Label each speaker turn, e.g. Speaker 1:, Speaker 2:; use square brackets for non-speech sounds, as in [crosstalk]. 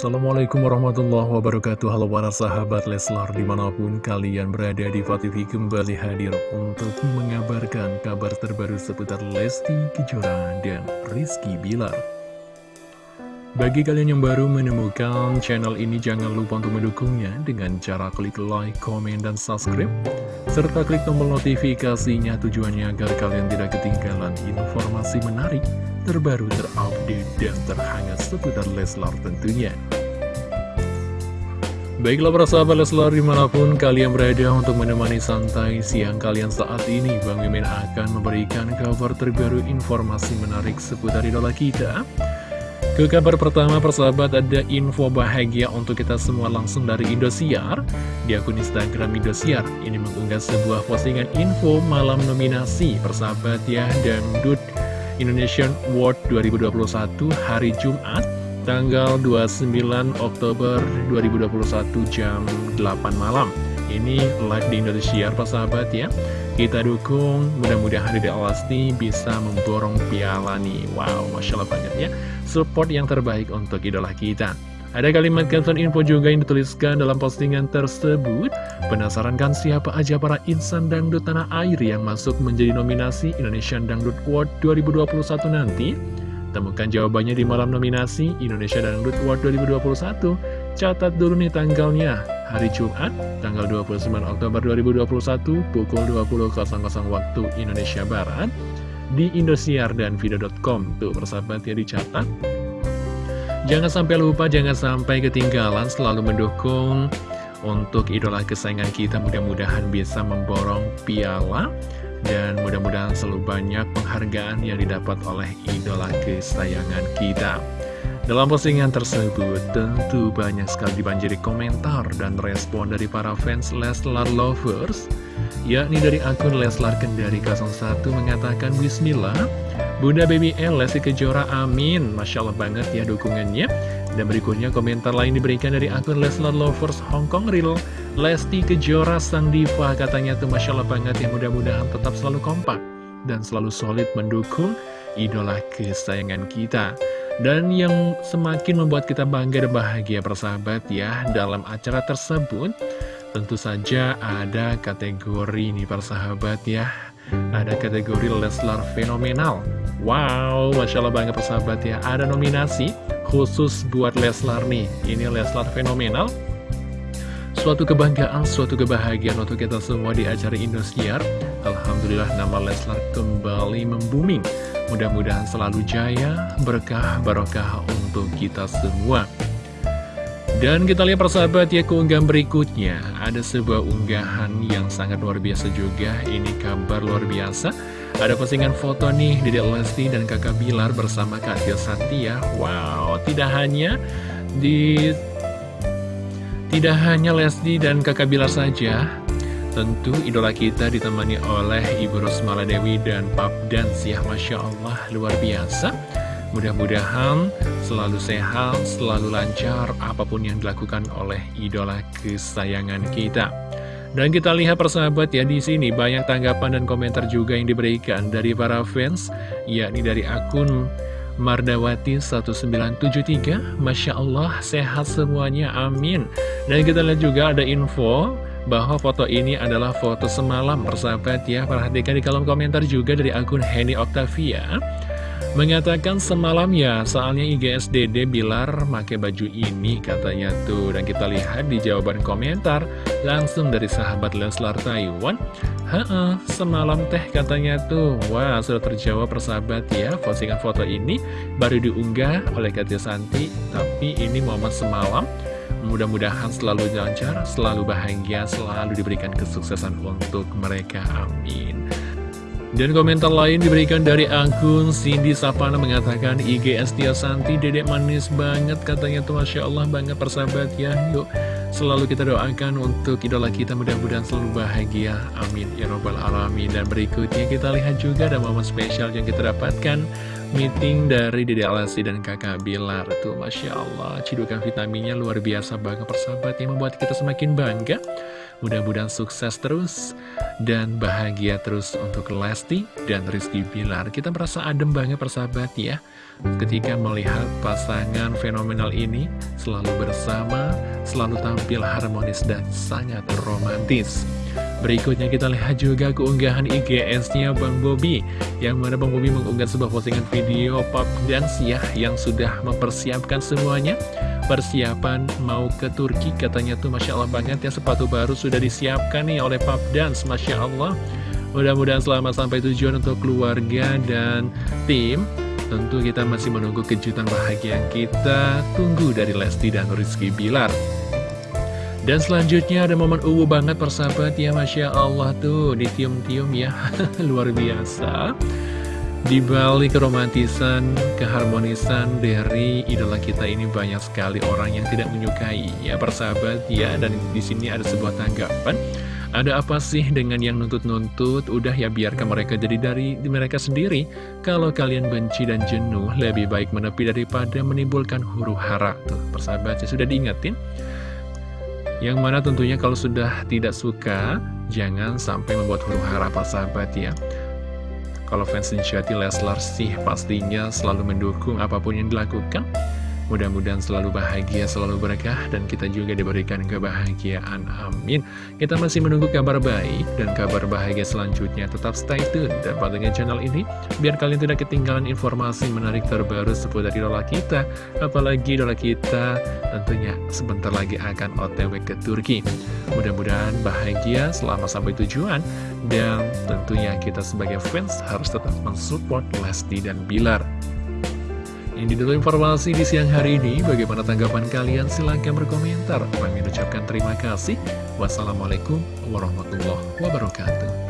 Speaker 1: Assalamualaikum warahmatullahi wabarakatuh. Halo para sahabat Leslar di mana pun kalian berada di TV kembali hadir untuk mengabarkan kabar terbaru seputar Lesti Kejora dan Rizky Bilar Bagi kalian yang baru menemukan channel ini jangan lupa untuk mendukungnya dengan cara klik like, komen, dan subscribe serta klik tombol notifikasinya tujuannya agar kalian tidak ketinggalan informasi menarik terbaru, terupdate, dan terhangat seputar Leslar tentunya. Baiklah para sahabat Leslar di mana pun kalian berada untuk menemani santai siang kalian saat ini Bang Mimin akan memberikan kabar terbaru informasi menarik seputar idola kita Ke kabar pertama persahabat ada info bahagia untuk kita semua langsung dari Indosiar. Di akun Instagram Indosiar ini mengunggah sebuah postingan info malam nominasi persahabat ya Dangdut Indonesian World 2021 hari Jumat tanggal 29 Oktober 2021 jam 8 malam. Ini live di Indonesia Pak sahabat ya kita dukung mudah-mudahan Dede Alasti bisa memborong piala nih wow Masya Allah banget ya support yang terbaik untuk idola kita ada kalimat caption info juga yang dituliskan dalam postingan tersebut. Penasaran kan siapa aja para insan dangdut tanah air yang masuk menjadi nominasi Indonesian Dangdut Award 2021 nanti? Temukan jawabannya di malam nominasi Indonesia Dangdut Award 2021. Catat dulu nih tanggalnya. Hari Jumat, tanggal 29 Oktober 2021, pukul 20.00 waktu Indonesia Barat, di Indosiar dan Video.com. Tuh, persahabat ya dicatat. Jangan sampai lupa, jangan sampai ketinggalan selalu mendukung untuk idola kesayangan kita mudah-mudahan bisa memborong piala dan mudah-mudahan selalu banyak penghargaan yang didapat oleh idola kesayangan kita. Dalam postingan tersebut tentu banyak sekali dibanjiri komentar dan respon dari para fans Leslar Lovers yakni dari akun Leslar Kendari 01 mengatakan Bismillah Bunda Baby L, Lesti Kejora, amin. Masya Allah banget ya dukungannya. Dan berikutnya komentar lain diberikan dari akun Leslar Lovers Hong Kong Real. Lesti Kejora Sang Diva katanya tuh Masya Allah banget ya mudah-mudahan tetap selalu kompak. Dan selalu solid mendukung idola kesayangan kita. Dan yang semakin membuat kita bangga dan bahagia persahabat ya dalam acara tersebut Tentu saja ada kategori nih persahabat ya. Ada kategori Leslar Fenomenal. Wow, Masya Allah banget persahabat ya. Ada nominasi khusus buat Leslar nih. Ini Leslar Fenomenal Suatu kebanggaan, suatu kebahagiaan untuk kita semua di acara Indosiar. Alhamdulillah nama Leslar kembali membuming. Mudah-mudahan selalu jaya, berkah, barokah untuk kita semua. Dan kita lihat persahabat ya keunggahan berikutnya. Ada sebuah unggahan yang sangat luar biasa juga. Ini kabar luar biasa. Ada postingan foto nih Dede Lesti dan kakak Bilar bersama Kak Tia Santia Wow, tidak hanya di Tidak hanya Lesti dan kakak Bilar saja Tentu idola kita ditemani oleh Ibu Rosmala Dewi dan Pap Dance ya Masya Allah luar biasa Mudah-mudahan selalu sehat, selalu lancar apa pun yang dilakukan oleh idola kesayangan kita. Dan kita lihat persahabat ya di sini banyak tanggapan dan komentar juga yang diberikan dari para fans, yakni dari akun Mardawati 1973 Masya Allah sehat semuanya amin. Dan kita lihat juga ada info bahwa foto ini adalah foto semalam. Persahabat ya Perhatikan di kolom komentar juga dari akun Henny Octavia Mengatakan semalam ya, soalnya IGSDD Bilar pakai baju ini katanya tuh. Dan kita lihat di jawaban komentar langsung dari sahabat Leslar Taiwan. Heeh, semalam teh katanya tuh. Wah, sudah terjawab persahabat ya. Postingan foto ini baru diunggah oleh Katia Santi. Tapi ini momen semalam. Mudah-mudahan selalu lancar, selalu bahagia, selalu diberikan kesuksesan untuk mereka. Amin. Dan komentar lain diberikan dari akun Cindy Sapana mengatakan IG Estia Santi dedek manis banget katanya. Tuh Masya Allah banget persahabat ya. Yuk selalu kita doakan untuk idola kita. Mudah-mudahan selalu bahagia. Amin. Ya robbal alamin. Dan berikutnya kita lihat juga ada momen spesial yang kita dapatkan. Meeting dari Dede Alasi dan kakak Bilar. Tuh Masya Allah cidukan vitaminnya luar biasa banget persahabat. Yang membuat kita semakin bangga Mudah-mudahan sukses terus dan bahagia terus untuk Lesti dan Rizky Bilar. Kita merasa adem banget persahabat ya ketika melihat pasangan fenomenal ini selalu bersama, selalu tampil harmonis dan sangat romantis. Berikutnya kita lihat juga keunggahan IGS-nya Bang Bobi Yang mana Bang Bobi mengunggah sebuah postingan video pop dance ya Yang sudah mempersiapkan semuanya. Persiapan mau ke Turki katanya tuh Masya Allah banget ya sepatu baru sudah disiapkan nih oleh Pap Dance Masya Allah. Mudah-mudahan selamat sampai tujuan untuk keluarga dan tim. Tentu kita masih menunggu kejutan bahagia yang kita tunggu dari Lesti dan Rizky Bilar dan selanjutnya ada momen uwu banget persahabat ya Masya Allah tuh ditium-tium ya [laughs] luar biasa di balik keromantisan, keharmonisan dari idola kita ini banyak sekali orang yang tidak menyukai ya persahabat ya dan di sini ada sebuah tanggapan ada apa sih dengan yang nuntut-nuntut? Udah ya biarkan mereka jadi dari mereka sendiri. Kalau kalian benci dan jenuh, lebih baik menepi daripada menimbulkan huru hara. Tuh, persahabat ya sudah diingetin. Yang mana tentunya kalau sudah tidak suka, jangan sampai membuat huru hara persahabat ya. Kalau fans sejati Leslar sih pastinya selalu mendukung apa pun yang dilakukan. Mudah-mudahan selalu bahagia, selalu berkah, dan kita juga diberikan kebahagiaan. Amin. Kita masih menunggu kabar baik dan kabar bahagia selanjutnya. Tetap stay tune dan pantengin channel ini, biar kalian tidak ketinggalan informasi menarik terbaru seputar idola kita. Apalagi idola kita tentunya sebentar lagi akan otw ke Turki. Mudah-mudahan bahagia selama sampai tujuan, dan tentunya kita sebagai fans harus tetap mensupport Lesti dan Bilar. Ini dulu informasi di siang hari ini. Bagaimana tanggapan kalian? Silahkan berkomentar. Kami ucapkan terima kasih. Wassalamualaikum warahmatullahi wabarakatuh.